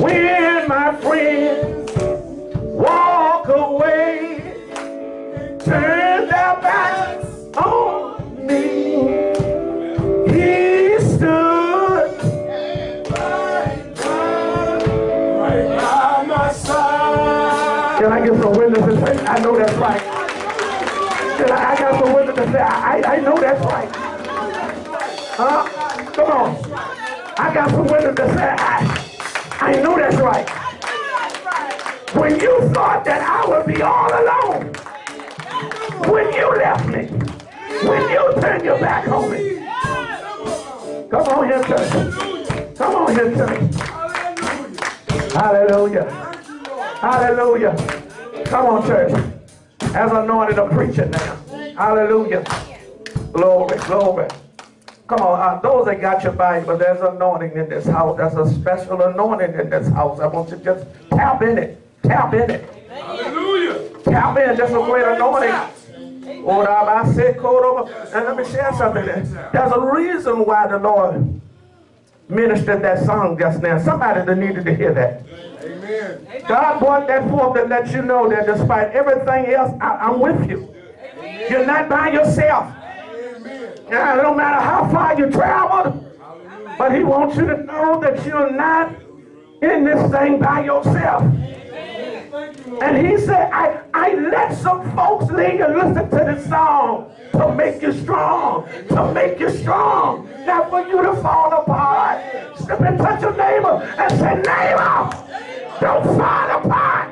When my friends walk away, turn their backs on me. He stood right by my side. Can I get some witnesses? Say, I know that's right. I, I got some witnesses say, I, I know that's right. Huh? Come on. I got some that say, I, I know that's right. When you thought that I would be all alone, when you left me, when you turned your back on me, come on here, church. Come on here, church. Hallelujah. Hallelujah. Come on, church. As anointed a preacher now. Hallelujah. Glory, glory. Come on, uh, those that got your Bible, but there's anointing in this house. There's a special anointing in this house. I want you to just tap in it. Tap in it. Hallelujah. Tap in. There's a great anointing. And let me share something. There's a reason why the Lord ministered that song just now. Somebody that needed to hear that. Amen. God brought that forth to let you know that despite everything else, I, am with you. You're not by yourself. Now, no matter how far you travel, but he wants you to know that you're not in this thing by yourself. And he said, I, I let some folks lean and listen to this song to make you strong, to make you strong, not for you to fall apart. Step and touch your neighbor and say, neighbor, don't fall apart.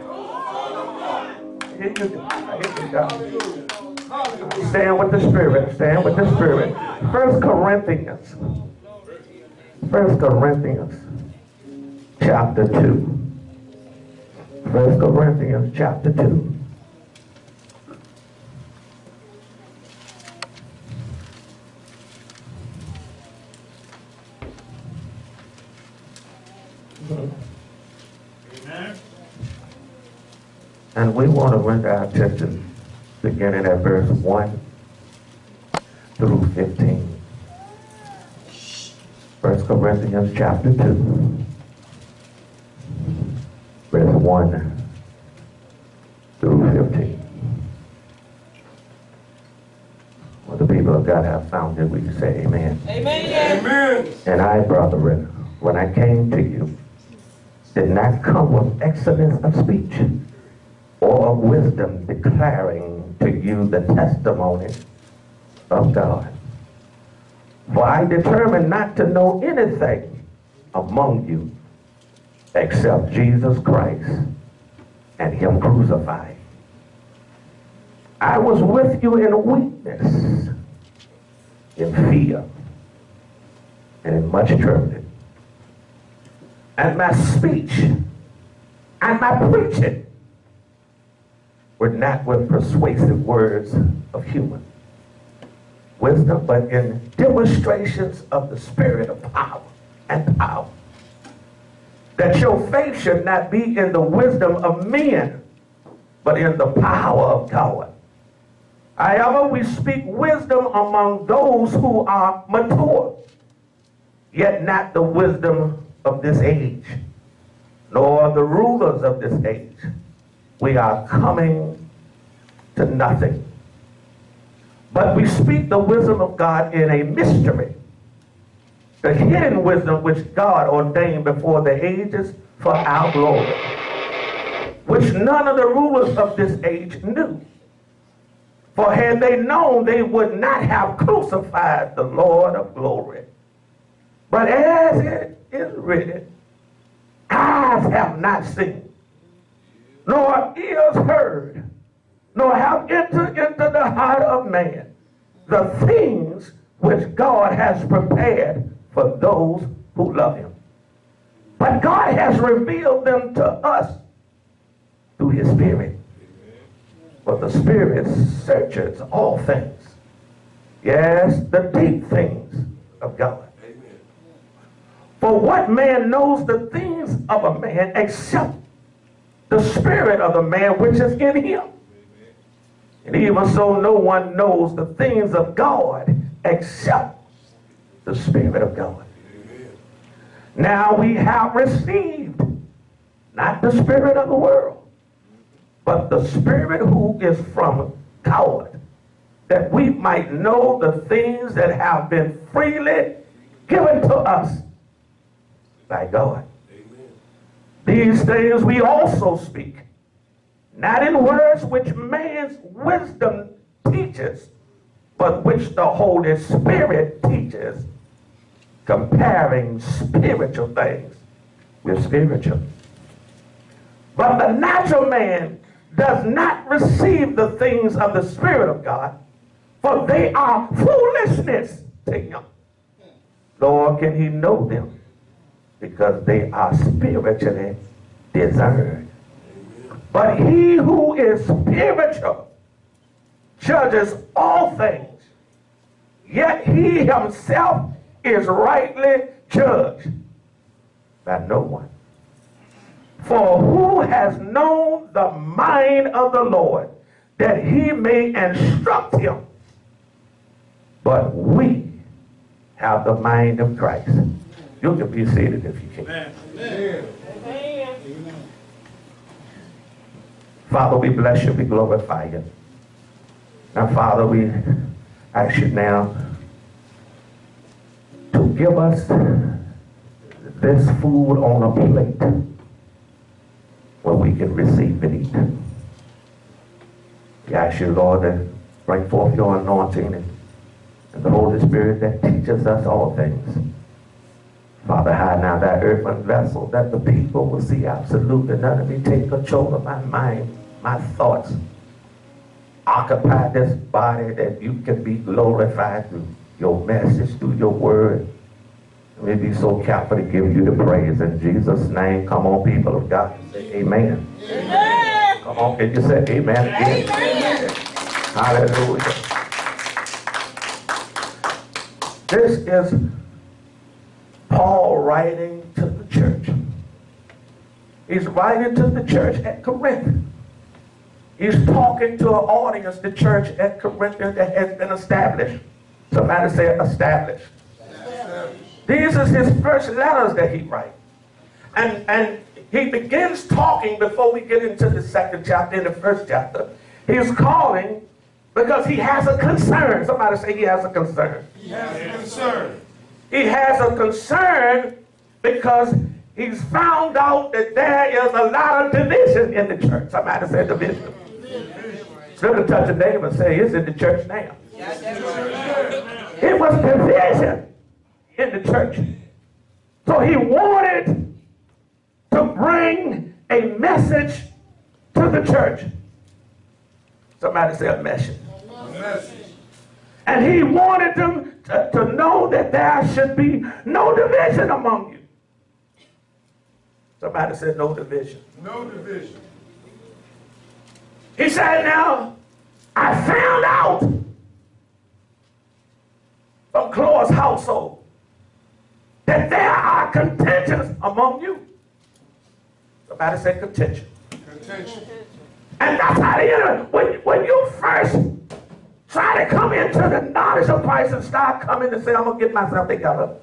Here you go. Here you go. Stand with the Spirit. Stand with the Spirit. First Corinthians. First Corinthians chapter 2. First Corinthians chapter 2. Amen. And we want to render our attention beginning at verse 1 through 15. First Corinthians chapter 2. Verse 1 through 15. Well, the people of God have found it. We can say amen. Amen. Amen. And I, brethren, when I came to you, did not come with excellence of speech or of wisdom declaring to you the testimony of God. For I determined not to know anything among you except Jesus Christ and him crucified. I was with you in weakness, in fear, and in much trembling. And my speech and my preaching were not with persuasive words of human wisdom, but in demonstrations of the spirit of power and power. That your faith should not be in the wisdom of men, but in the power of God. However, we speak wisdom among those who are mature, yet not the wisdom of this age, nor the rulers of this age. We are coming to nothing. But we speak the wisdom of God in a mystery. The hidden wisdom which God ordained before the ages for our glory. Which none of the rulers of this age knew. For had they known, they would not have crucified the Lord of glory. But as it is written, eyes have not seen, nor ears heard, nor have entered into the heart of man the things which God has prepared for those who love him. But God has revealed them to us through his spirit. For the spirit searches all things. Yes, the deep things of God. For what man knows the things of a man except the spirit of the man which is in him? And even so, no one knows the things of God except the Spirit of God. Now we have received not the spirit of the world, but the spirit who is from God, that we might know the things that have been freely given to us by God. These things we also speak, not in words which man's wisdom teaches, but which the Holy Spirit teaches, comparing spiritual things with spiritual. But the natural man does not receive the things of the Spirit of God, for they are foolishness to him. Nor can he know them, because they are spiritually discerned. But he who is spiritual judges all things, yet he himself is rightly judged by no one. For who has known the mind of the Lord that he may instruct him? But we have the mind of Christ. You can be seated if you can. Father, we bless you, we glorify you. Now, Father, we ask you now to give us this food on a plate where we can receive and eat. We ask you, Lord, to bring forth your anointing and, and the Holy Spirit that teaches us all things. Father, hide now that earthen vessel that the people will see absolutely none of me take control of my mind, my thoughts. Occupy this body that you can be glorified through your message, through your word. May be so careful to give you the praise in Jesus' name. Come on, people of God. Say amen. Amen. Come on, can you say amen again? Amen. Hallelujah. This is writing to the church. He's writing to the church at Corinth. He's talking to an audience, the church at Corinth that has been established. Somebody say established. These are his first letters that he writes. And, and he begins talking before we get into the second chapter, in the first chapter. He's calling because he has a concern. Somebody say he has a concern. He has a concern. He has a concern because he's found out that there is a lot of division in the church. Somebody say division. A touch a neighbor and say, it's in the church now. It was division in the church. So he wanted to bring a message to the church. Somebody say a message. A message. And he wanted them to, to know that there should be no division among you. Somebody said no division. No division. He said, now, I found out from Chloe's household that there are contentions among you. Somebody said contention. Contention. And that's how the enemy, when, when you first try to come into the knowledge of Christ and start coming to say, I'm going to get myself together.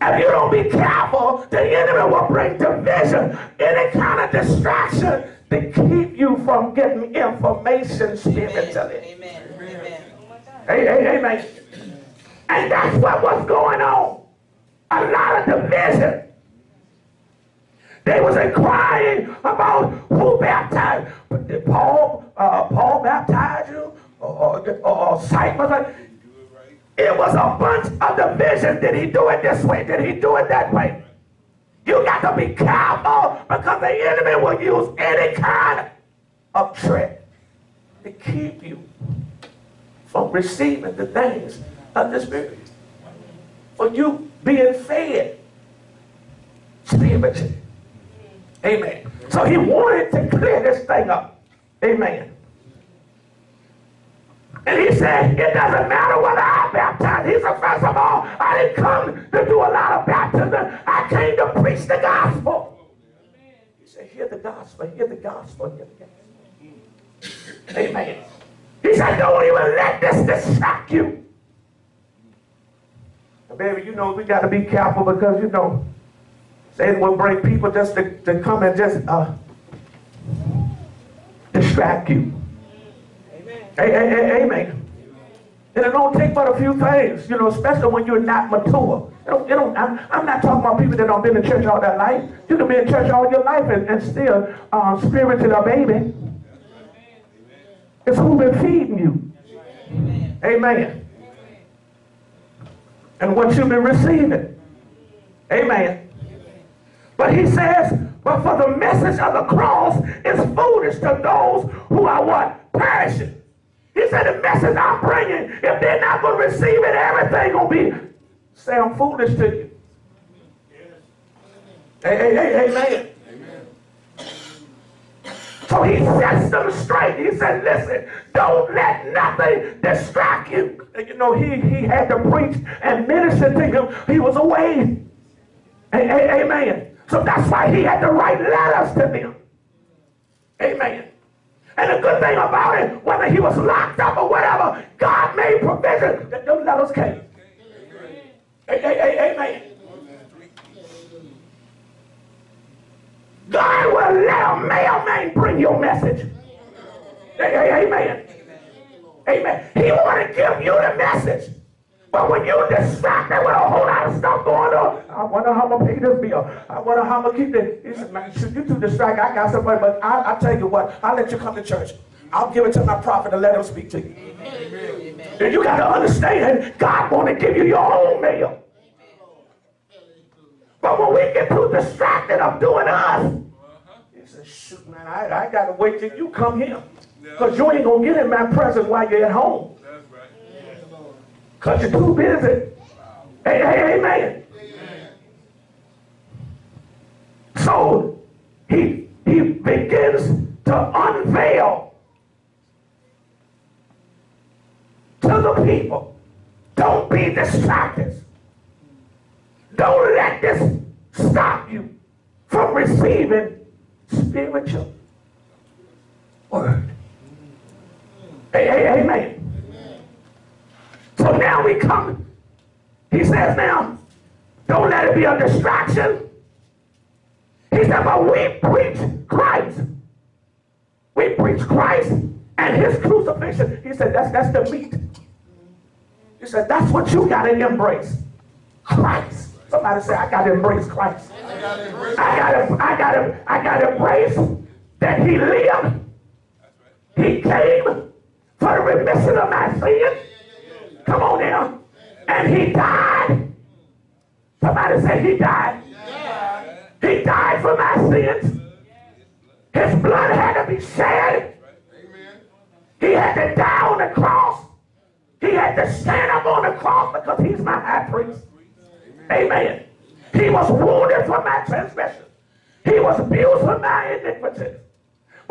If you don't be careful, the enemy will bring division, any kind of distraction to keep you from getting information spiritually. Amen. Amen. Hey, hey, amen. And that's what was going on. A lot of division. They was inquiring about who baptized. Paul, uh, Paul baptize you? Or, or, or Cyprus? It was a bunch of division. Did he do it this way? Did he do it that way? You got to be careful because the enemy will use any kind of trick to keep you from receiving the things of the Spirit. For you being fed spiritually. Amen. So he wanted to clear this thing up. Amen. And he said, it doesn't matter whether I baptize. He said, first of all, I didn't come to do a lot of baptism. I came to preach the gospel. He said, hear the gospel, hear the gospel, hear the gospel. Amen. He said, don't even let this distract you. And baby, you know, we got to be careful because, you know, Satan will bring people just to, to come and just uh, distract you. Amen. Amen. And it don't take but a few things, you know, especially when you're not mature. It don't, it don't, I'm, I'm not talking about people that don't been in church all their life. You can be in church all your life and, and still uh, spiritually a baby. It's who been feeding you. Amen. And what you've been receiving. Amen. But he says, but for the message of the cross is foolish to those who are what? Perishing. He said the message I'm bringing, if they're not going to receive it, everything to be sound foolish to you. Hey, hey, hey, amen. So he sets them straight. He said, listen, don't let nothing distract you. And you know, he, he had to preach and minister to him. He was away. Amen. So that's why he had to write letters to them. Amen. And the good thing about it, whether he was locked up or whatever, God made provision that them letters came. Amen. God will let a mailman bring your message. Amen. Amen. He want to give you the message. But when you're distracted with a whole lot of stuff going on, I wonder how I'm to pay this bill. I wonder how I'm to keep this. He said, man, should you too distracted? I got somebody, but I, I tell you what, I'll let you come to church. I'll give it to my prophet and let him speak to you. And you got to understand, God want to give you your own meal. But when we get too distracted of doing us, he said, shoot, man, I, I got to wait till you come here. Because you ain't going to get in my presence while you're at home. You're too busy. Hey, hey, amen. So he, he begins to unveil to the people. Don't be distracted. Don't let this stop you from receiving spiritual word. Hey, hey, amen. So now we come. He says now, don't let it be a distraction. He said, but we preach Christ. We preach Christ and his crucifixion. He said, that's that's the meat. He said, that's what you gotta embrace. Christ. Somebody say, I gotta embrace Christ. I I gotta, I gotta, I gotta embrace that he lived. He came for the remission of my sin. Come on now. And he died. Somebody say he died. He died for my sins. His blood had to be shed. He had to die on the cross. He had to stand up on the cross because he's my high priest. Amen. He was wounded for my transgression. He was abused for my iniquities.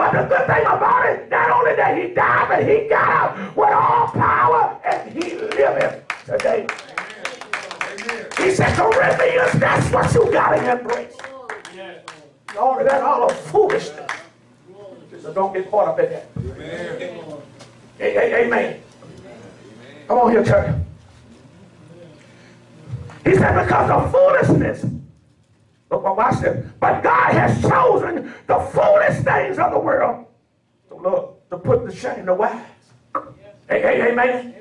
But the good thing about it, not only that he died, but he got up with all power and he liveth today. Amen. He said, Corinthians, that's what you gotta embrace. All of that, all of foolishness. So don't get caught up in that. Amen. Hey, amen. Come on here, church. He said, because of foolishness. Look, well, watch this. But God has chosen the foolish things of the world to look, to put to shame the wise. Hey, hey, amen.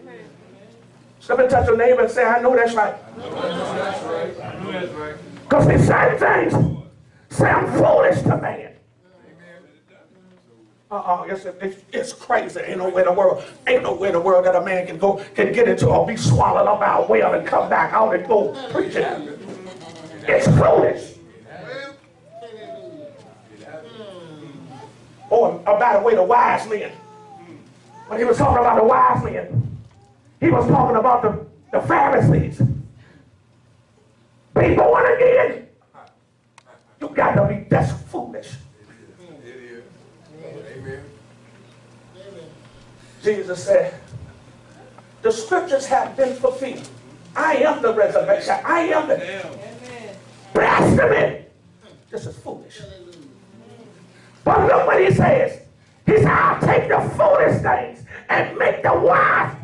Somebody touch your neighbor and say, I know that's right. That's right. Right. Because these same things sound foolish to man. Uh-uh, it's, it's, it's crazy. Ain't nowhere in the world, ain't nowhere in the world that a man can go, can get into or be swallowed up by a whale and come back out and go preaching. It's foolish. Or about the way the wise men. When he was talking about the wise men, he was talking about the, the Pharisees. Be born again. You got to be that's foolish. Is. Amen. Jesus said, the scriptures have been fulfilled. I am the resurrection. I am the Amen. blasphemy. This is foolish. But look what he says. He said, I'll take the foolish things and make the wise.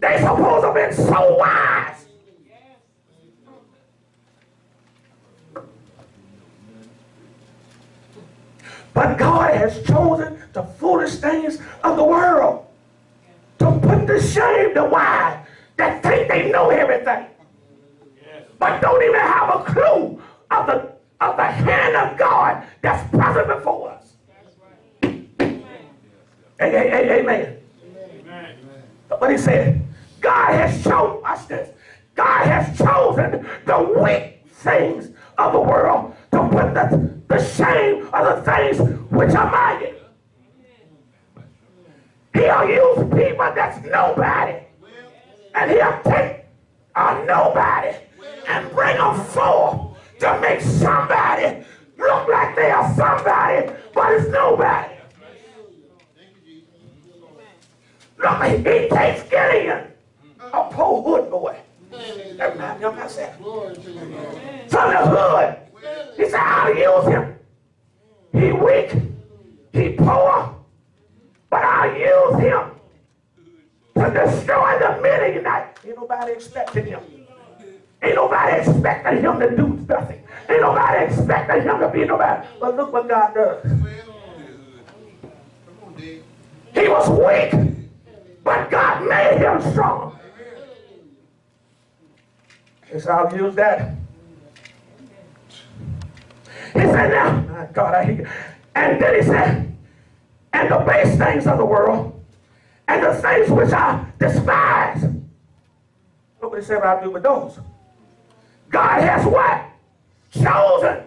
They supposed to have been so wise. But God has chosen the foolish things of the world to put to shame the wise that think they know everything but don't even have a clue hand of God that's present before us. Hey, hey, amen. But he said, God has chosen, watch this, God has chosen the weak things of the world to put the, the shame of the things which are mighty. He'll use people that's nobody. And he'll take a nobody and bring them forth to make somebody look like they are somebody, but it's nobody. Look, he, takes Gideon, a poor hood boy. That reminds me of myself. From the hood. He said, I'll use him. He weak, he poor, but I'll use him to destroy the Midianites. Ain't nobody expecting him. Ain't nobody expecting him to do nothing. Ain't nobody expecting him to be nobody. But look what God does. He was weak, but God made him strong. Said, I'll use that. He said, now, my God, I hear you. And then he said, and the base things of the world, and the things which I despise. What he said I'll do with those. God has what? Chosen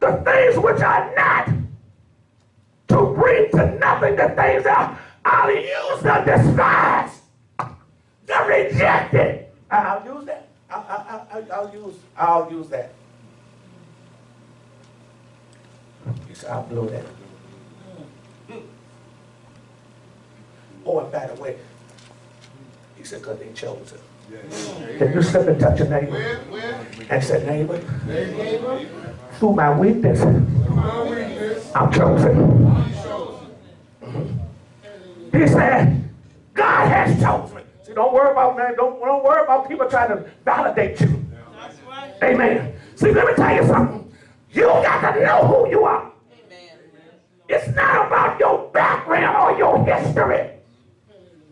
the things which are not to bring to nothing the things that I'll use the despise, the rejected. I'll use that. I'll, I'll, use. I'll use that. I'll blow that. Oh, and by the way, he said, because they chose it. Can you slip and touch a neighbor and say, neighbor, through my weakness, I'm chosen. He said, God has chosen. See, don't worry about man. Don't, don't worry about people trying to validate you. Amen. See, let me tell you something. You got to know who you are. It's not about your background or your history.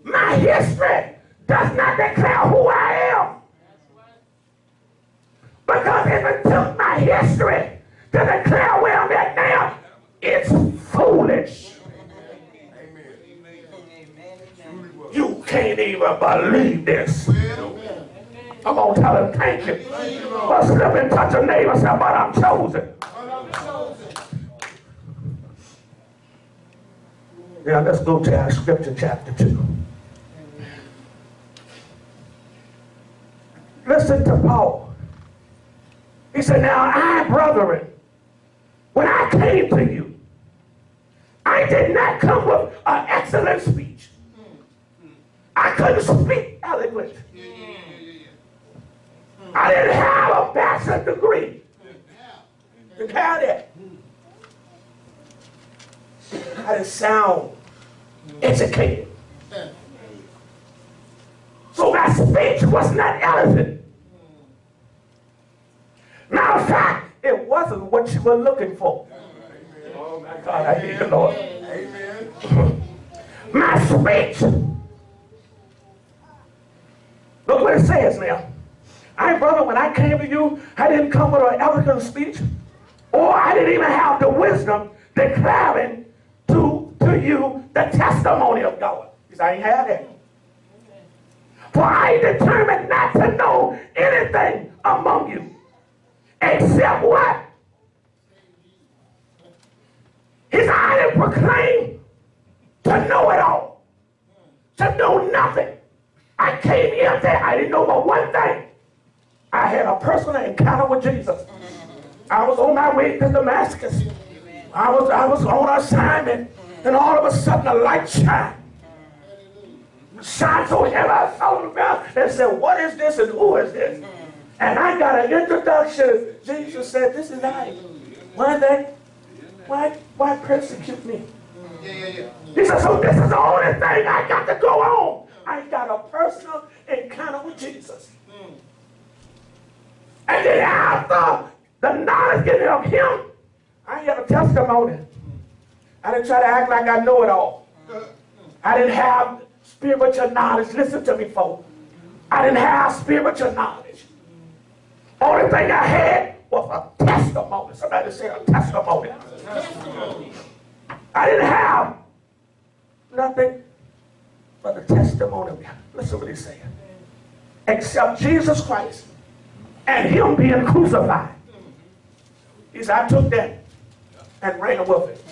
My history does not declare who I am. Because if it took my history to declare where I'm at now, it's foolish. You can't even believe this. I'm going to tell him thank you. But slip and touch a neighbor say, but I'm chosen. Now let's go to our scripture chapter 2. Listen to Paul. He said, Now I, brethren, when I came to you, I did not come with an excellent speech. I couldn't speak eloquent. I didn't have a bachelor's degree. You have that. I didn't sound educated. Speech was not eloquent. Matter of fact, it wasn't what you were looking for. Oh my God, I hear you, Lord. Amen. My speech. Look what it says now. I, brother, when I came to you, I didn't come with an eloquent speech, or I didn't even have the wisdom declaring to, to you the testimony of God. Because I ain't had that. For I determined not to know anything among you except what? His I didn't proclaim to know it all, to know nothing. I came here there, I didn't know but one thing. I had a personal encounter with Jesus. I was on my way to Damascus. I was I was on assignment, and all of a sudden a light shined. So heavy, I saw the ground and said, What is this and who is this? And I got an introduction. Jesus said, This is I. Why they why why persecute me? He said, So this is the only thing I got to go on. I got a personal encounter with Jesus. And then after the knowledge getting of him, I have a testimony. I didn't try to act like I know it all. I didn't have spiritual knowledge. Listen to me, folks. I didn't have spiritual knowledge. Only thing I had was a testimony. Somebody say a testimony. I didn't have nothing but a testimony. Listen what he's saying. Except Jesus Christ and him being crucified. He said, I took that and ran with it.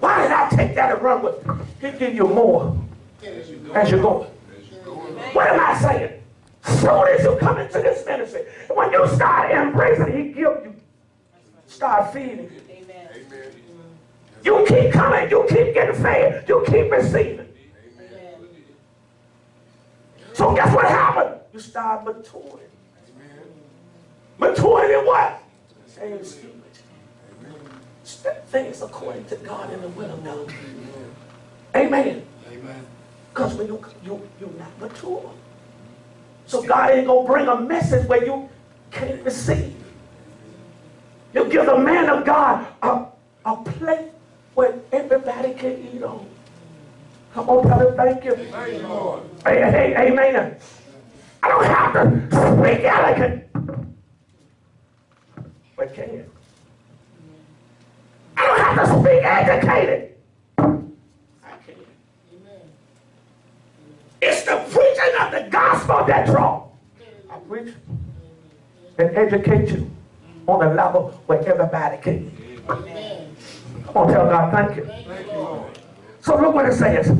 Why did I take that and run with it? He'll give you more as you're going. What am I saying? Soon as you come into this ministry, when you start embracing, he give you. Start feeding. Amen. You keep coming, you keep getting fed, you keep receiving. So guess what happened? You start maturing. Maturing in what? Same. Things according to God in the will of God. Amen. Amen. Because when you, you, you're not mature. So God ain't going to bring a message where you can't receive. You give the man of God a, a plate where everybody can eat on. Come on, brother, thank you. Thank you, Lord. Hey, hey, amen. I don't have to speak elegant, but can. You? I don't have to speak educated. I can. It's the preaching of the gospel that draw. I preach and educate you on a level where everybody can. Come on, tell God thank you. Thank you, So look what it says.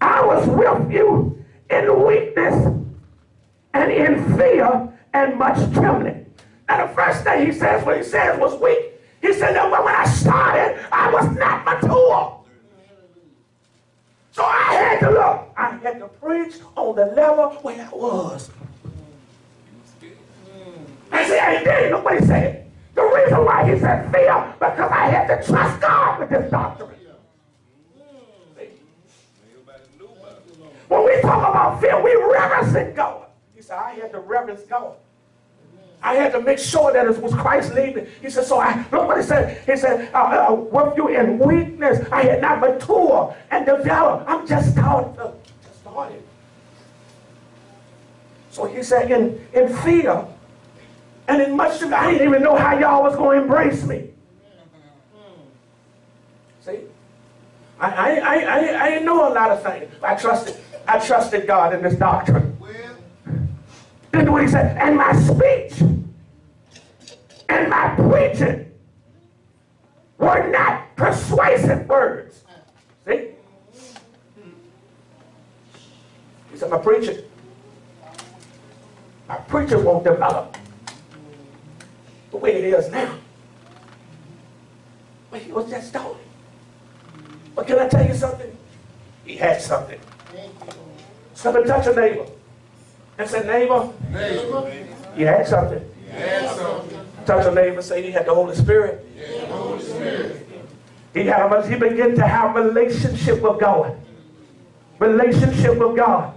I was with you in weakness and in fear and much trembling. Now the first thing he says, what he says was weak. He said that when I started, I was not mature. So I had to look. I had to preach on the level where I was. And see, and then look what he said. The reason why he said fear, because I had to trust God with this doctrine. When we talk about fear, we reverence God. He said, I had to reverence God. I had to make sure that it was Christ leading. He said, so I, look what he said. He said, uh, uh, with you in weakness, I had not matured and developed. I'm just starting. Just started. So he said, in, in fear and in much, I didn't even know how y'all was going to embrace me. See? I, I, I, I, didn't know a lot of things. I trusted, I trusted God in this doctrine. Then what he said, and my speech and my preaching were not persuasive words. See? He said, my preaching, my preaching won't develop the way it is now. But he was just starting. But can I tell you something? He had something. Somebody touch a neighbor and say, neighbor, Neighbor, you had something. Touch a neighbor, say he had the Holy Spirit. Holy Spirit. He had he began to have relationship with God. Relationship with God.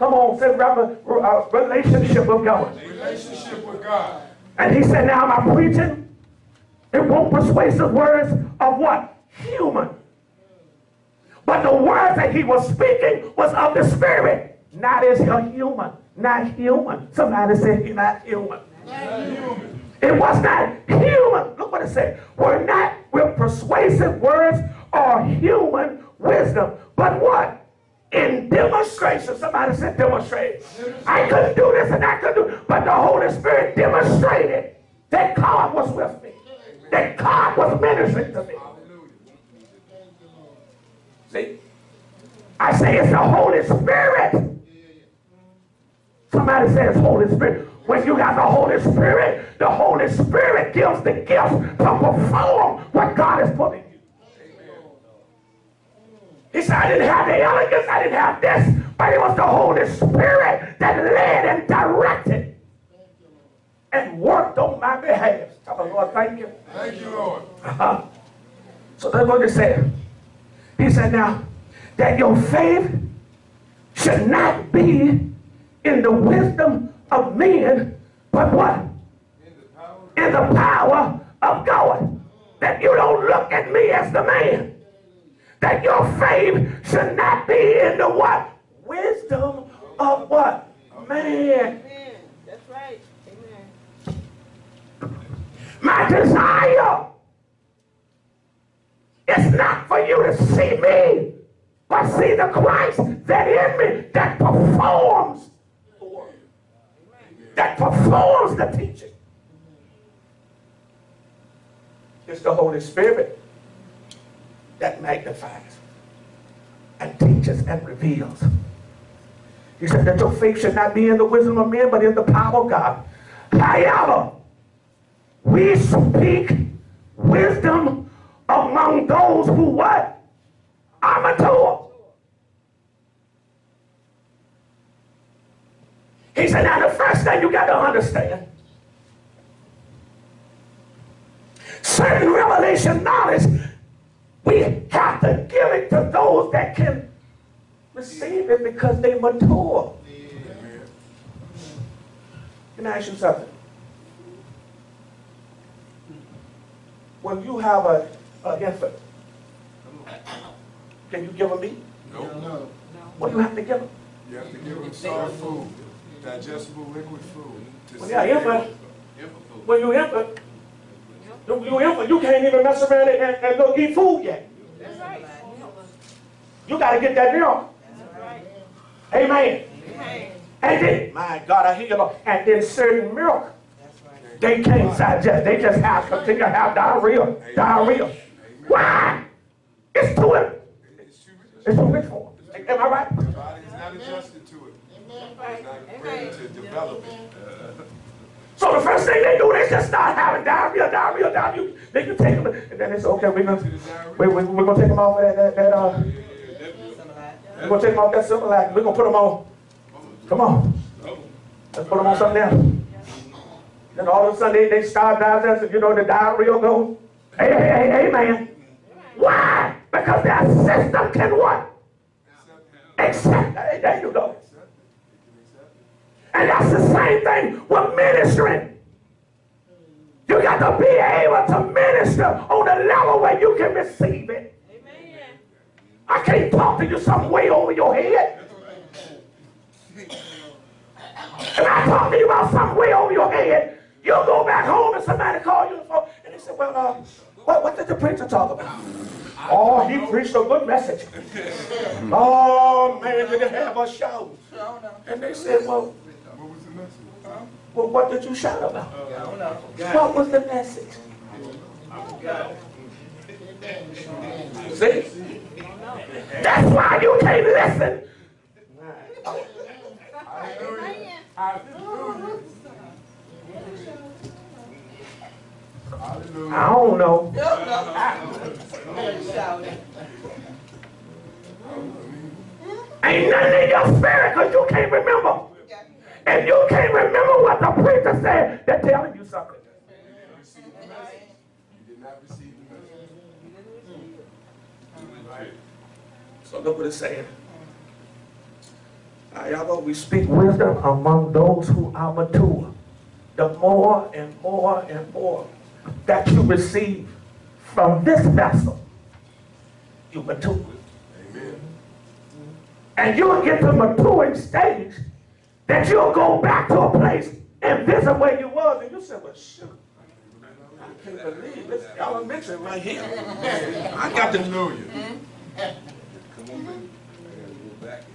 Come on, say rather, uh, relationship with God. Relationship with God. And he said, now am I preaching? It won't persuasive words of what? Human. But the words that he was speaking was of the spirit. Not as a human. Not human. Somebody said he's not human. It was not human. Look what it said. We're not with persuasive words or human wisdom. But what? In demonstration. Somebody said demonstrate. I couldn't do this and I couldn't do But the Holy Spirit demonstrated that God was with me. That God was ministering to me. See? I say it's the Holy Spirit. Somebody says Holy Spirit. When you got the Holy Spirit, the Holy Spirit gives the gift to perform what God is put in you. He said, I didn't have the elegance, I didn't have this, but it was the Holy Spirit that led and directed and worked on my behalf. Tell the Lord, thank you. Thank you, Lord. Uh-huh. So that's what he said. He said, now, that your faith should not be in the wisdom of men, but what? In the power In the power of God. that you don't look at me as the man. That your faith should not be in the what? Wisdom of what? Man. Amen. That's right. Amen. My desire is not for you to see me, but see the Christ that in me that performs the that performs the teaching. It's the Holy Spirit that magnifies and teaches and reveals. He said that your faith should not be in the wisdom of men, but in the power of God. However, we speak wisdom among those who what? Are mature. He said, now the first thing you got to understand, certain revelation knowledge, we have to give it to those that can receive it because they mature. Can I ask you something? When you have a, a infant, can you give them meat? No. What do you have to give them? You have to give them solid food, digestible liquid food. to When you're infant, them. when you infant, you, you you can't even mess around and, and, and go eat food yet. That's right. You got to get that milk. That's right. Amen. Amen. And then, my God, I hear you, Lord. And then certain milk, they can't digest. They just have to continue to have diarrhea. Diarrhea. Why? It's too, It's too rich. it's too rich for them. Am I right? The body is not adjusted to it. It's not ready to develop it. So the first thing they do, they just start having diarrhea, diarrhea, diarrhea. Then you take them, and then they say, okay, we're gonna, we, we, we're gonna take them off of that, that, that uh, we're gonna take them off that Similac. We're gonna put them on, come on, let's put them on something else. Then all of a sudden they, they start digesting, you know, the diarrhea goes. Hey, hey, hey, amen. Why? Because their system can what? Accept. Hey, there you go. And that's the same thing with ministering. You got to be able to minister on a level where you can receive it. Amen. I can't talk to you some way over your head. And I talk to you about something way over your head. You'll go back home and somebody call you the and they say, well, uh, what, what did the preacher talk about? Oh, he preached a good message. Oh, man, did it have a show? And they said, well, What was the message? Huh? Well, what did you shout about? What was the message? See? That's why you can't listen. I don't know. Ain't nothing in your spirit because you can't remember. And you can't remember what the preacher said, they're telling you something. Receive the message. You did not receive the message. Right. So look what it's saying. However, we speak wisdom among those who are mature. The more and more and more that you receive from this vessel, you mature. Amen. And you'll get to maturing stage that you'll go back to a place and visit where you was and you said, well, shoot. I can't believe this elementary right here. I got to Hallelujah.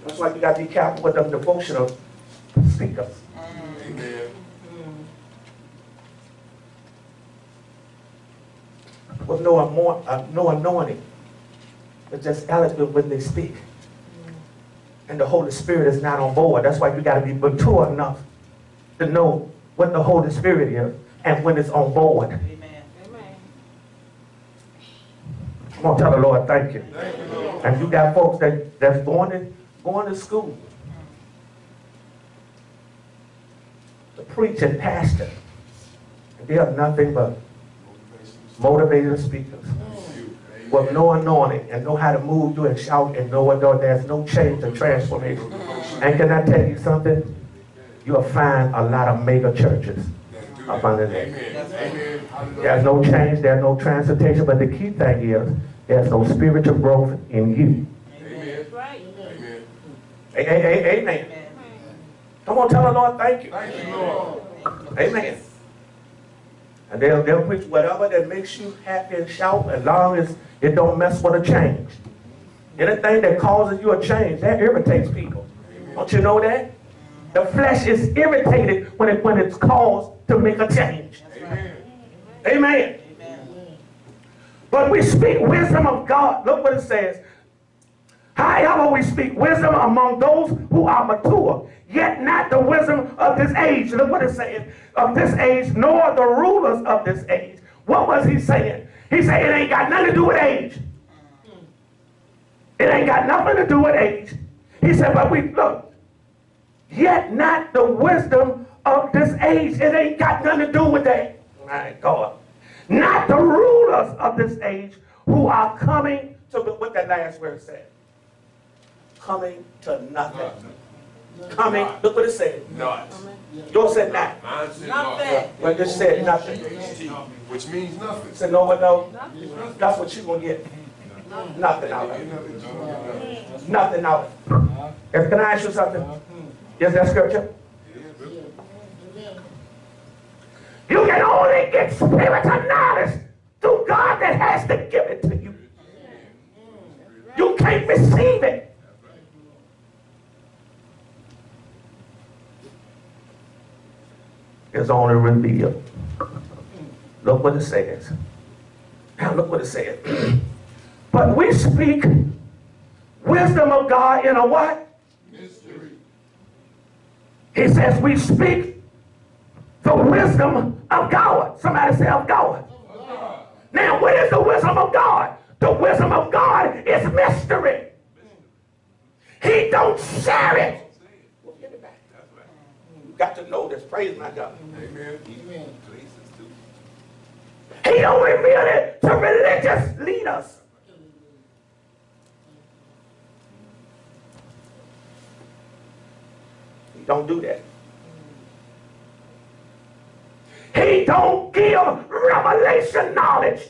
That's why you got to be careful with them devotional speakers. Amen. With no, uh, no anointing. It's just eloquent when they speak. And the Holy Spirit is not on board. That's why you got to be mature enough to know what the Holy Spirit is and when it's on board. Amen. I'm going to tell the Lord, thank you. Thank you, Lord. And you got folks that, that's going to, going to school to preach and pastor. And they are nothing but motivated speakers with no anointing and know how to move you and shout and know what there's no change or transformation. And can I tell you something? You'll find a lot of mega churches up under there. Amen. Amen. There's no change, there's no transportation, but the key thing is there's no spiritual growth in you. Amen. Amen. A- a- a- Amen. Come on, tell the Lord thank you. Thank you, Lord. Amen. And they'll, they'll preach whatever that makes you happy and shout as long as it don't mess with a change. Anything that causes you a change, that irritates people. Don't you know that? The flesh is irritated when, it, when it's caused to make a change. Amen. Amen. But we speak wisdom of God. Look what it says. However, we speak wisdom among those who are mature, yet not the wisdom of this age. Look what it says. Of this age, nor the rulers of this age. What was he saying? He said it ain't got nothing to do with age. It ain't got nothing to do with age. He said, but we look, yet not the wisdom of this age. It ain't got nothing to do with that. My God. Not the rulers of this age who are coming to what that last word said. Coming to nothing. Coming, look what it said. Not. Yours said not. Mine said Nothing. But it said nothing. Which means nothing. Said no one no. That's what you gonna get. Nothing out of it. Nothing. No, no, no. Nothing out of it. If- Can I ask you something? Is that scripture? You can only get spiritual knowledge through God that has to give it to you. You can't receive it. It's only revealed. Look what it says. Now look what it says. but we speak wisdom of God in a what? Mystery. He says we speak the wisdom of God. Somebody say of God. Now, what is the wisdom of God? The wisdom of God is mystery. He don't share it. We'll get it back. Got to know this. Praise my God. Amen. Amen. He don't reveal it to religious leaders. He don't do that. He don't give revelation knowledge.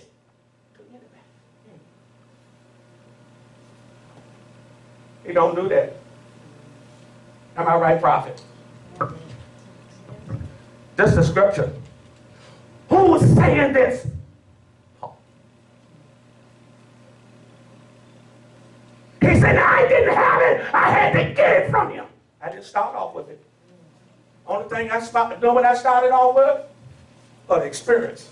He don't do that. Am I right, prophet? This is scripture. Who's saying this? He said, I didn't have it. I had to get it from him. I didn't start off with it. Only thing I started, know what I started off with? An experience.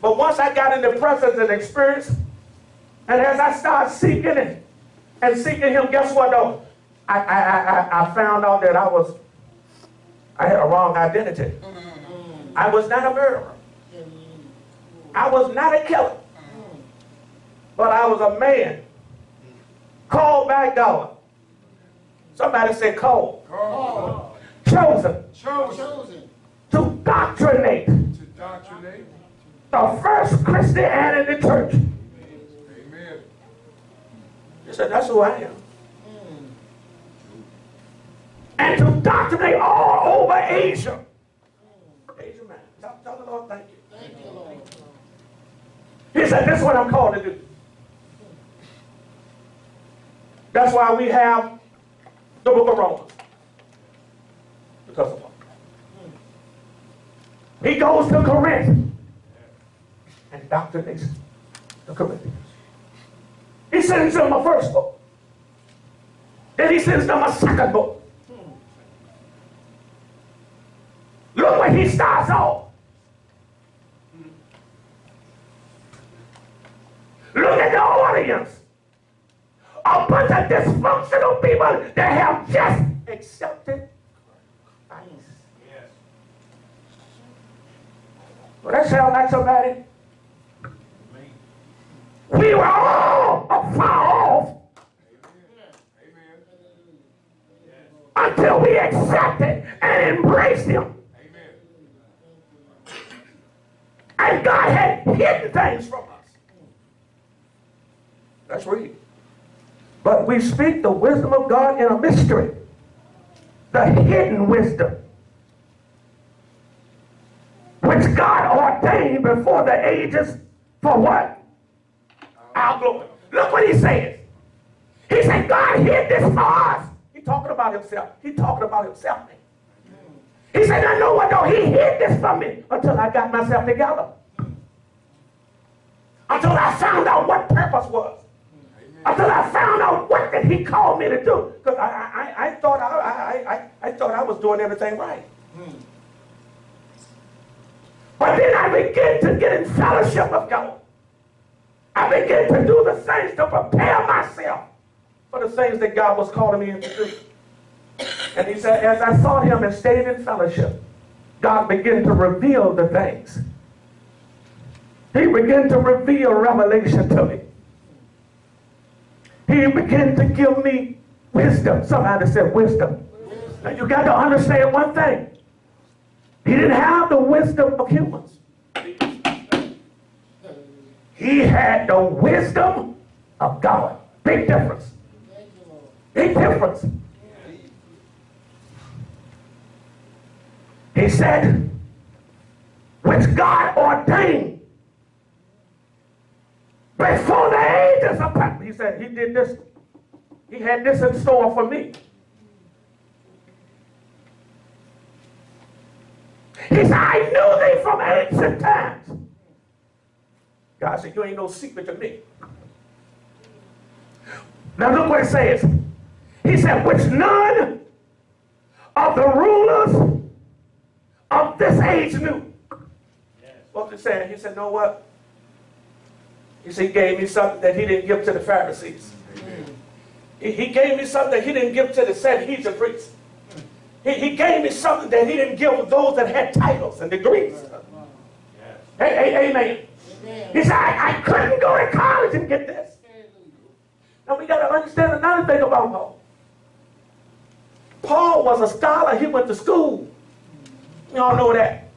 But once I got in the presence and experience, and as I started seeking it and seeking him, guess what though? I, I, I- I found out that I was, I had a wrong identity. Mm-hmm. I was not a murderer. I was not a killer. But I was a man called by God. Somebody said called. Called. Chosen Chosen to doctrinate to doctrinate. the first Christianity church. Amen. He said, that's who I am. And to doctrinate all over Asia. Asia, man. Tell, tell the Lord thank you. Thank you, Lord. He said, this is what I'm called to do. That's why we have the book of Romans. Because of Paul. He goes to Corinth and doctrinates the Corinthians. He sends them a first book. Then he sends them a second book. Look Look at the audience. A bunch of dysfunctional people that have just accepted Christ. Well, that sound like somebody. We were all afar off until we accepted and embraced him. Amen. And God had hidden things from us. Let's read. But we speak the wisdom of God in a mystery. The hidden wisdom. Which God ordained before the ages for what? Our glory. Look what he says. He said, God hid this for us. He talking about himself. He talking about himself. He said, I know what though. He hid this from me until I got myself together. Until I found out what purpose was. Until I found out what did he call me to do. Because I, I, I, thought I, I, I, thought I was doing everything right. But then I began to get in fellowship with God. I began to do the things to prepare myself for the things that God was calling me to do. And he said, as I sought him and stayed in fellowship, God began to reveal the things. He began to reveal revelation to me. He began to give me wisdom. Somebody said wisdom. Now you got to understand one thing. He didn't have the wisdom of humans. He had the wisdom of God. Big difference. Big difference. He said, which God ordained before the ages of. He said, He did this. He had this in store for me. He said, I knew thee from ancient times. God said, You ain't no secret to me. Now look what it says. He said, which none of the rulers of this age knew. What was he saying? He said, know what? He said, he gave me something that he didn't give to the Pharisees. He, he gave me something that he didn't give to the Sanhedrin priests. He, he gave me something that he didn't give those that had titles and degrees. Hey, hey, amen. He said, I, I couldn't go to college and get this. Now we got to understand another thing about Paul. Paul was a scholar. He went to school. Y'all know that.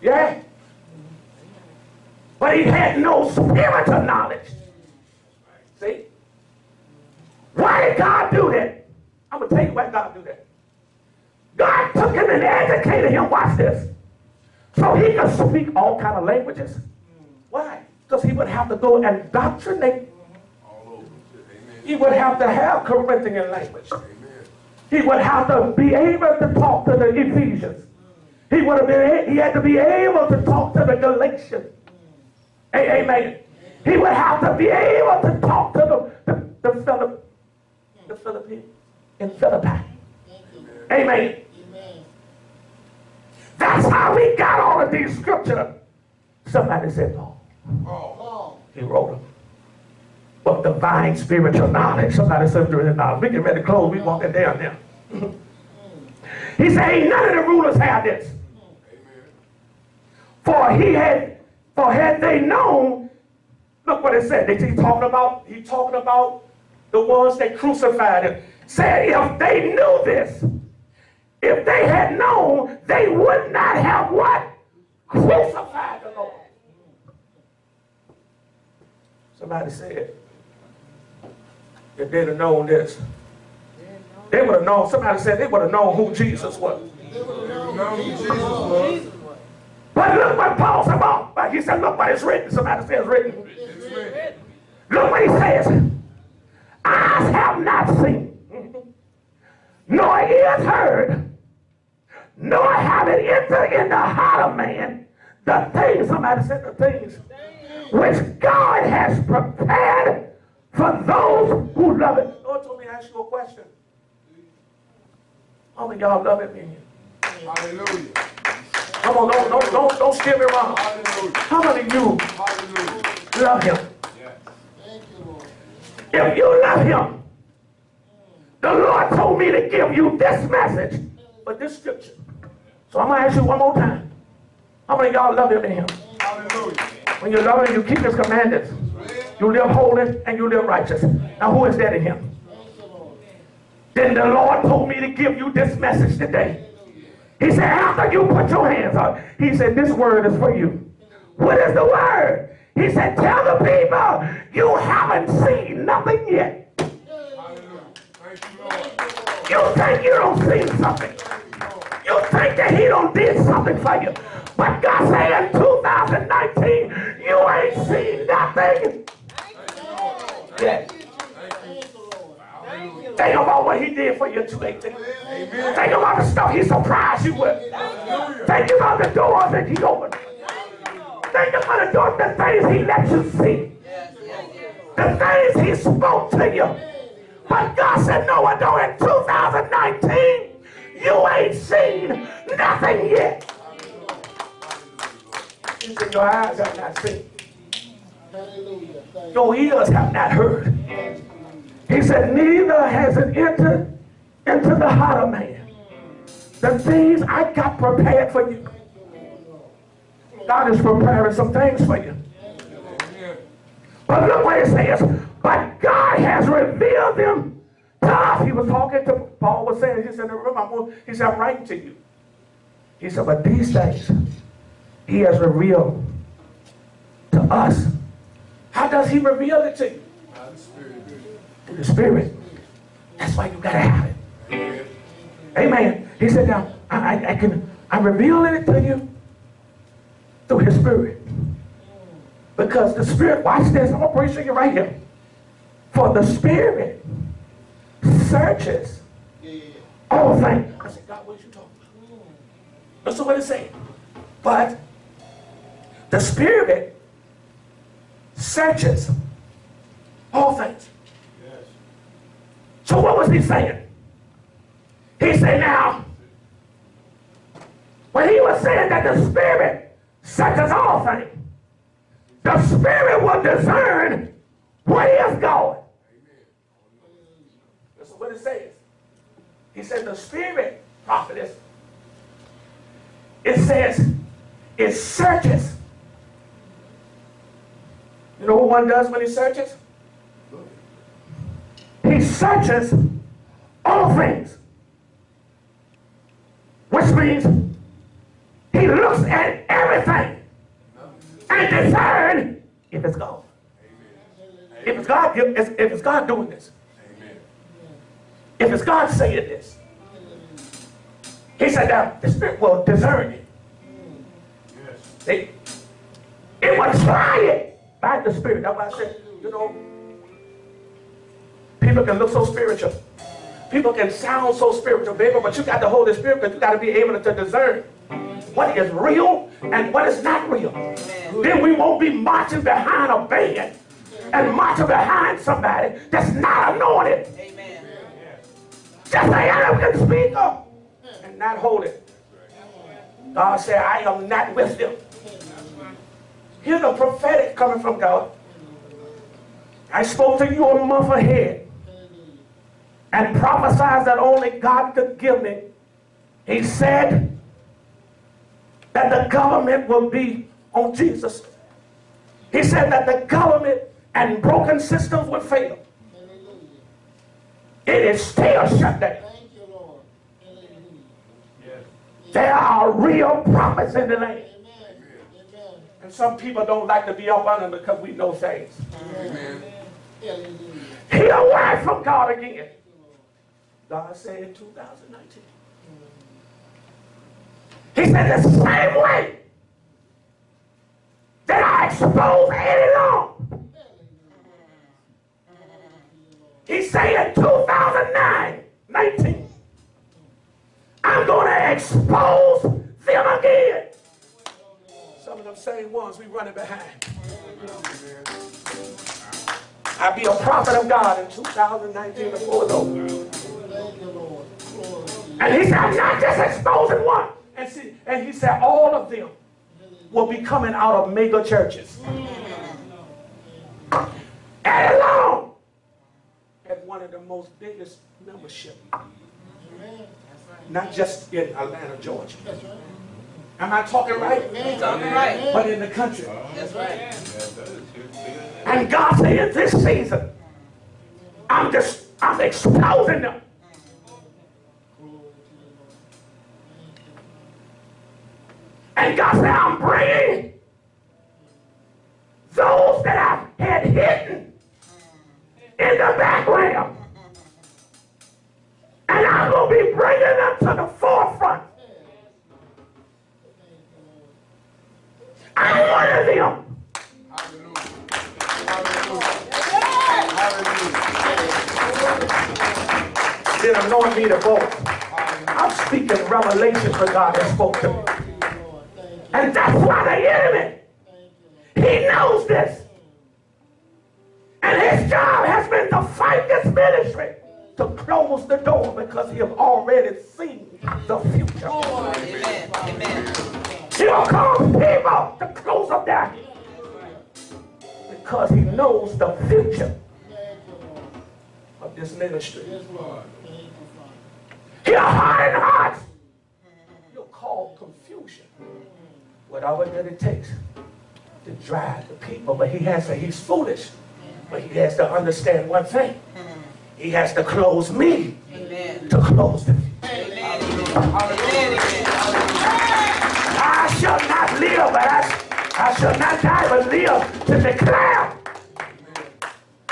Yeah. But he had no spiritual knowledge. See? Why did God do that? I'm going to tell you why God do that. God took him and educated him. Watch this. So he could speak all kind of languages. Why? Because he would have to go and indoctrinate. All over. Amen. He would have to have Corinthian language. He would have to be able to talk to the Ephesians. He would have been. He had to be able to talk to the Galatians. Amen. He would have to be able to talk to the the, the, Philip, the Philippines in Philippi. Amen. That's how we got all of these scriptures. Somebody said, Paul. Paul. He wrote them. But divine spiritual knowledge. Somebody said spiritual knowledge. We get ready to close. We walking down now. he said, ain't none of the rulers had this. Amen. For he had, for had they known, look what it said. They he talking about, he talking about the ones that crucified him. Said if they knew this, if they had known, they would not have what? Crucified the Lord. Somebody said, if they'd have known this, they would have known, somebody said they would have known who Jesus was. But look what Paul's about. Like he said, look what it's written. Somebody says. It's written. Look what he says. Eyes have not seen, nor ears heard, nor have it entered in the heart of man the things, somebody said the things, which God has prepared for those who love it. Lord told me to ask you a question. How many of y'all love it being here? Hallelujah. Come on, don't, don't, don't, don't steer me wrong. Hallelujah. How many of you Hallelujah. love him? Yes. If you love him, the Lord told me to give you this message for this scripture. So I'm going to ask you one more time. How many of y'all love him in him? Hallelujah. When you love him, you keep his commandments. You live holy and you live righteous. Now who is that in him? Then the Lord told me to give you this message today. He said, after you put your hands on, he said, this word is for you. What is the word? He said, tell the people you haven't seen nothing yet. You think you don't see something. You think that he don't did something for you. But God said in 2019, you ain't seen nothing yet. Think about what he did for you 2018. Think about the stuff he surprised you with. Think about the doors that he opened. Think about the doors, the things he let you see. The things he spoke to you. But God said, no, I don't. In 2019, you ain't seen nothing yet. He said, your eyes have not seen. Hallelujah. Your ears have not heard. He said, neither has it entered into the heart of man. The things I got prepared for you. God is preparing some things for you. But look what it says. But God has revealed them to us. He was talking to Paul was saying, he said, remember, he said, I'm writing to you. He said, but these things he has revealed to us. How does he reveal it to you? The Spirit. Through the Spirit. That's why you gotta have it. Amen. He said, now, I, I, I can, I'm revealing it to you through his spirit. Because the spirit, watch this, I'm gonna you right here. For the spirit searches you. Yeah. all things. I said, God, what are you talking about? What it saying. But the spirit searches all things. So what was he saying? He said, now, when he was saying that the Spirit searches all things, the Spirit will discern what is going. That's what it says. He said the Spirit, prophetess, it says it searches. You know what one does when he searches? He searches all things. Which means he looks at everything and discern if it's God. If it's God, if it's God doing this. If it's God saying this. He said that the Spirit will discern it. See? It will try it by the Spirit. That's why I said, you know, people can look so spiritual. People can sound so spiritual, baby, but you got to hold the Holy Spirit because you got to be able to discern what is real and what is not real. Then we won't be marching behind a band and marching behind somebody that's not anointed. Amen. Just can speak up and not hold it. God said, I am not with them. Here's the prophetic coming from God. I spoke to you a month ahead and prophesied that only God could give me. He said that the government will be on Jesus. He said that the government and broken systems would fail. It is still shut down. Thank you, Lord. There are real prophets in the land. Some people don't like to be up under them because we know things. Amen. Hallelujah. Hear a from God again. God said in 2019. He said the same way that I exposed Eddie Long. He said in 2009, 19, I'm going to expose them again. Of them same ones we running behind. I'll be a prophet of God in 2019 before you. And he said, I'm not just exposing one. And see, and he said all of them will be coming out of mega churches. And alone at one of the most biggest membership. Not just in Atlanta, Georgia. Am I talking right? Talking right. But in the country. That's right. Yes, that is good. And God said, this season, I'm just, I'm exposing them. And God said, I'm bringing those that I've had hidden in the background. And I'm going to be bringing them to the forefront. Of them Hallelujah. Hallelujah. Hallelujah. did anoint me to go. I'm speaking revelation for God that spoke to me. Thank you, Lord. Thank you. And that's why the enemy, Thank you, he knows this. And his job has been to fight this ministry, to close the door because he have already seen the future. Amen. Amen. He will cause people to close up their because he knows the future Thank you, Lord. of this ministry. Yes, Lord. Thank you, Father. He'll harden hearts. He'll cause confusion. Whatever that it takes to drive the people. But he has to, he's foolish. But he has to understand one thing. He has to close me Amen. to close the future. Amen. Amen. Live, but I, I shall not die, but live to declare.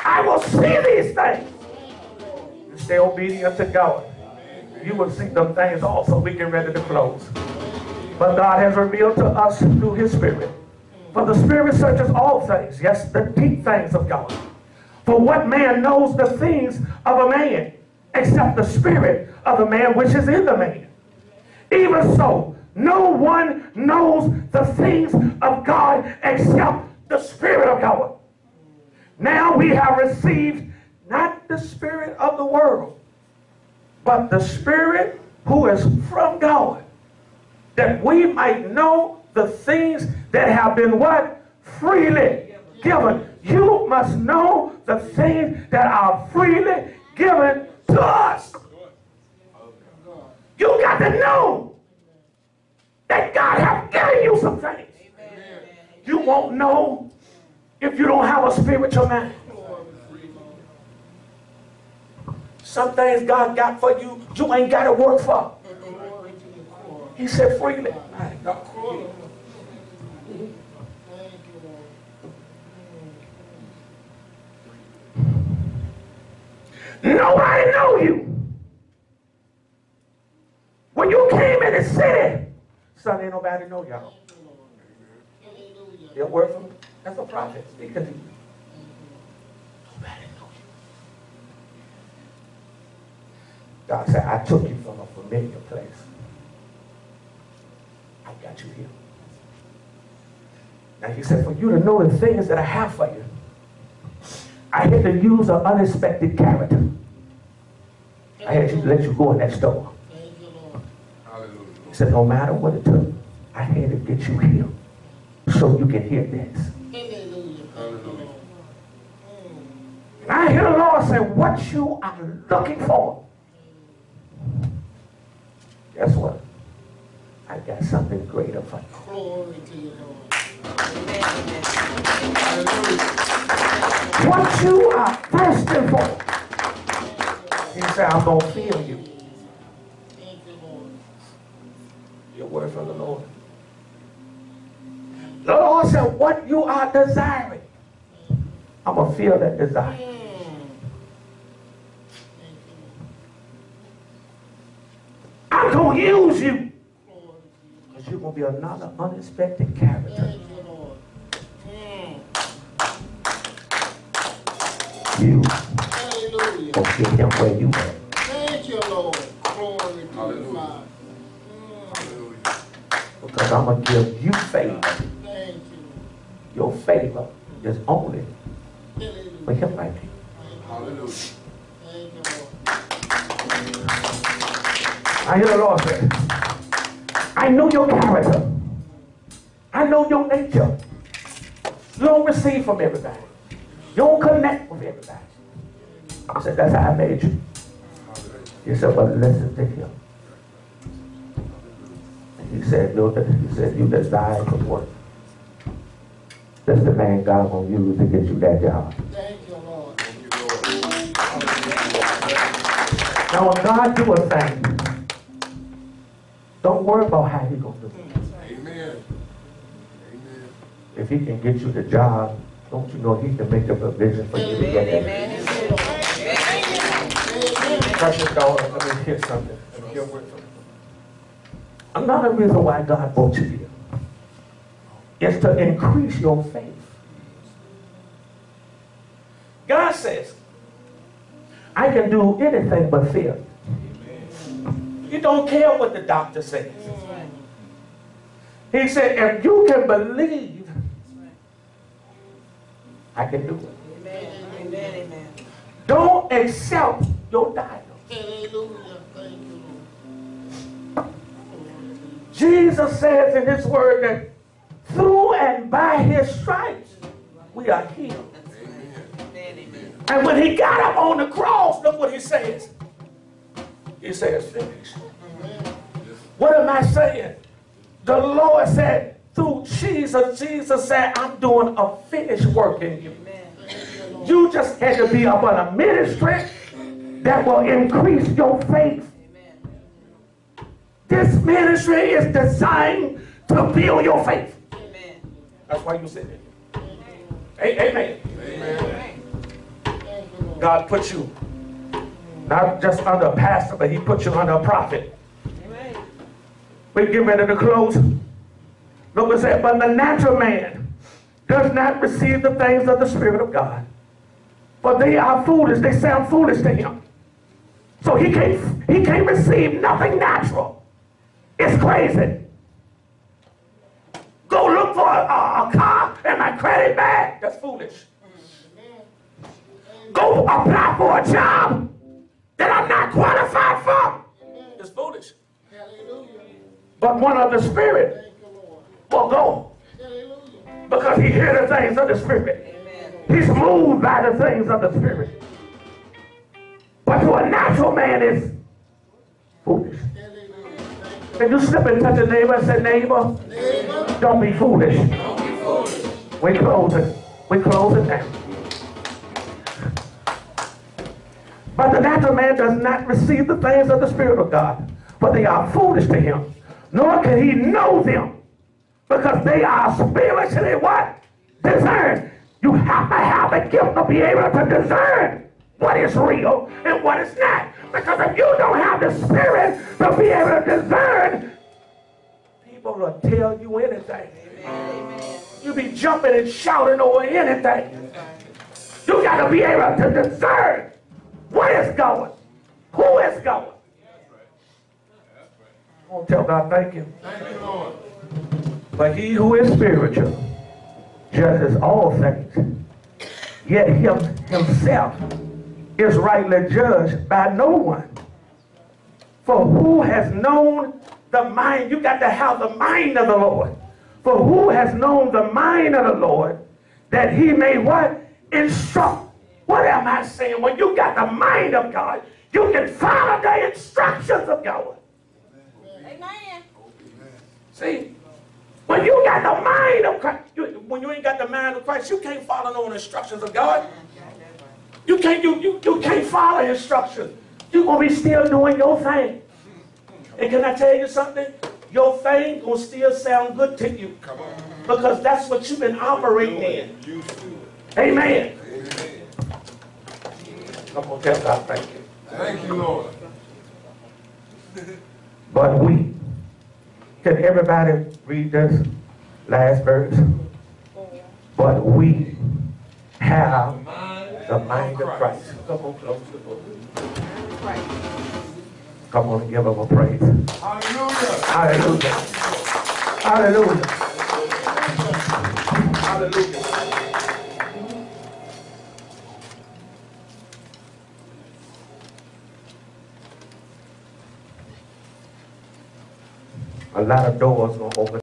I will see these things. You stay obedient to God. You will see them things also. We get ready to close. But God has revealed to us through his spirit. For the spirit searches all things, yes, the deep things of God. For what man knows the things of a man, except the spirit of the man which is in the man? Even so, no one knows the things of God except the Spirit of God. Now we have received not the Spirit of the world, but the Spirit who is from God, that we might know the things that have been what? Freely given. You must know the things that are freely given to us. You got to know that God has given you some things. You won't know if you don't have a spiritual man. Some things God got for you, you ain't got to work for. Glory to the core. He said freely. Thank you, Lord. Nobody know you. When you came in the city, son, ain't nobody know y'all. Your word that's a prophet speaking to you. God said, I took you from a familiar place. I got you here. Now he said, for you to know the things that I have for you, I had to use an unexpected character. I had to let you go in that store. Thank you, Lord. Hallelujah. He said, no matter what it took, I had to get you here so you can hear this. I hear the Lord say, what you are looking for. Guess what? I got something greater for you. Glory to you, Lord. What you are thirsting for. He said, I'm going to fill you. Thank you, Lord. Your word from the Lord. The Lord said, what you are desiring, I'm going to fill that desire. Thank you, Lord. I'm going to use you. Glory to you. Because you're going to be another unexpected character. You, Lord. Hallelujah. going to get him where you at. Thank you, Lord. Glory to you, Hallelujah. Father. Mm. Hallelujah. Because I'm going to give you favor. Thank you. Your favor is only for him right here. Hallelujah. Thank you, Lord. I hear the Lord say, I know your character. I know your nature. You don't receive from everybody. You don't connect with everybody. I said, that's how I made you. He said, but listen to him. And he said, you, he said, you desire to work. That's the man God gonna use to get you that job. Thank you, Lord. Thank you, Lord. Now when God do a thing, don't worry about how he gonna do it. Amen. Amen. If he can get you the job, don't you know he can make a provision for you to get it? Amen. Precious daughter, let me hear something. Let me hear a word from you. Another reason why God brought you here is to increase your faith. God says, I can do anything but fear. You don't care what the doctor says. He said, if you can believe, I can do it. Amen. Amen. Amen. Don't accept your diagnosis. Hallelujah. Jesus says in his word that through and by his stripes we are healed. Amen. And when he got up on the cross, look what he says. He says, finished. What am I saying? The Lord said, through Jesus, Jesus said, I'm doing a finished work in you. Amen. You just had to be up on a ministry that will increase your faith. Amen. This ministry is designed to build your faith. Amen. That's why you sit here. A- Amen. Amen. Lord. God put you not just under a pastor, but he put you under a prophet. Amen. We get ready to close. Look said, but the natural man does not receive the things of the Spirit of God. For they are foolish, they sound foolish to him. So he can't he can't receive nothing natural. It's crazy. Go look for a, a, car and my credit bag. That's foolish. Go apply for a job that I'm not qualified for. It's foolish. But one of the Spirit will go because he hears the things of the Spirit. He's moved by the things of the Spirit. But to a natural man is foolish. Can you slip and touch a neighbor and say, neighbor. Neighbor. don't be foolish. We close it. We close it now. But the natural man does not receive the things of the Spirit of God, for they are foolish to him, nor can he know them, because they are spiritually what? Discerned. You have to have the gift to be able to discern what is real and what is not. Because if you don't have the Spirit to be able to discern, people will tell you anything. Amen. You be jumping and shouting over anything. You got to be able to discern what is going, who is going. I want to tell God thank you. Thank you, Lord. But he who is spiritual judges all things. Yet him himself is rightly judged by no one. For who has known the mind? You got to have the mind of the Lord. For who has known the mind of the Lord that he may what? Instruct. What am I saying? When you got the mind of God, you can follow the instructions of God. Amen. See, when you got the mind of Christ, you, when you ain't got the mind of Christ, you can't follow no instructions of God. You can't you, you, you can't follow instruction. You're gonna be still doing your thing. And can I tell you something? Your thing gonna still sound good to you. Come on. Because that's what you've been operating in. Used to. Amen. Amen. I'm gonna tell God thank you. Thank you, Lord. But we, can everybody read this last verse? Oh, but we have the mind of Christ. Come on, close the book. Come on and give him a praise. Hallelujah. Hallelujah. Hallelujah. Hallelujah. A lot of doors gonna open.